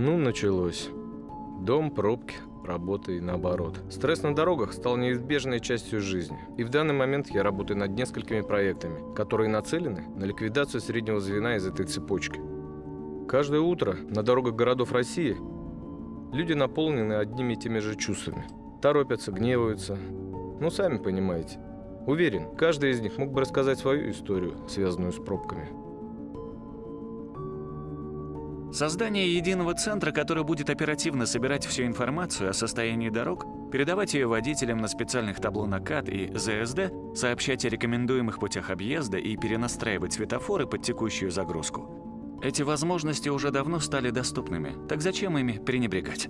Ну, началось. Дом, пробки, работа и наоборот. Стресс на дорогах стал неизбежной частью жизни. И в данный момент я работаю над несколькими проектами, которые нацелены на ликвидацию среднего звена из этой цепочки. Каждое утро на дорогах городов России люди наполнены одними и теми же чувствами. Торопятся, гневаются. Ну, сами понимаете. Уверен, каждый из них мог бы рассказать свою историю, связанную с пробками. Создание единого центра, который будет оперативно собирать всю информацию о состоянии дорог, передавать ее водителям на специальных табло НАКАТ и ЗСД, сообщать о рекомендуемых путях объезда и перенастраивать светофоры под текущую загрузку. Эти возможности уже давно стали доступными, так зачем ими пренебрегать?